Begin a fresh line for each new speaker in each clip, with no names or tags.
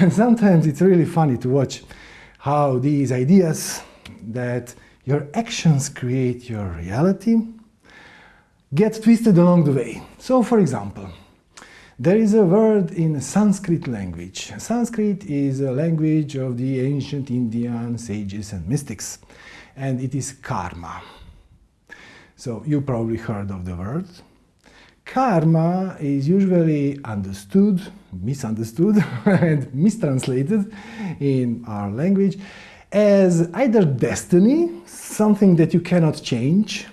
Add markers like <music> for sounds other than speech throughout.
And <laughs> sometimes it's really funny to watch how these ideas that your actions create your reality get twisted along the way. So, for example, there is a word in Sanskrit language. Sanskrit is a language of the ancient Indian sages and mystics, and it is karma. So you probably heard of the word. Karma is usually understood, misunderstood <laughs> and mistranslated in our language as either destiny, something that you cannot change,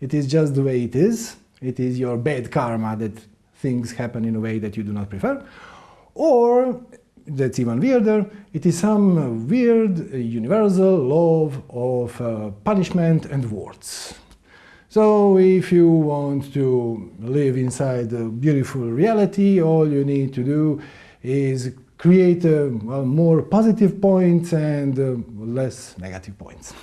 it is just the way it is, it is your bad karma that things happen in a way that you do not prefer, or that's even weirder, it is some weird universal law of uh, punishment and rewards. So if you want to live inside a beautiful reality, all you need to do is create uh, more positive points and uh, less negative points.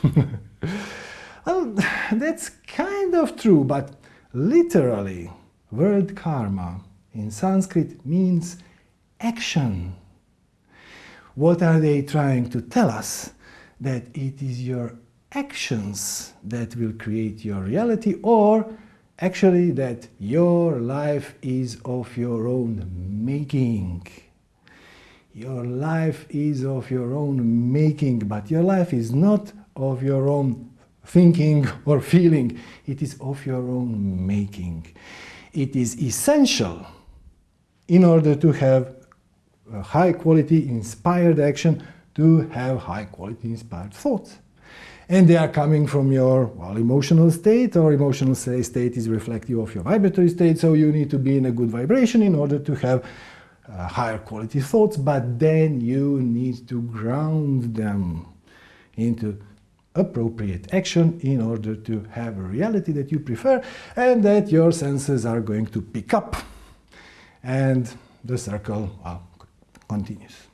<laughs> well, <sighs> that's kind of true, but literally, word karma in Sanskrit means action. What are they trying to tell us? That it is your actions that will create your reality or actually that your life is of your own making. Your life is of your own making, but your life is not of your own thinking <laughs> or feeling. It is of your own making. It is essential in order to have high quality inspired action to have high quality inspired thoughts and they are coming from your well, emotional state, or emotional state is reflective of your vibratory state, so you need to be in a good vibration in order to have uh, higher quality thoughts, but then you need to ground them into appropriate action in order to have a reality that you prefer and that your senses are going to pick up. And the circle well, continues.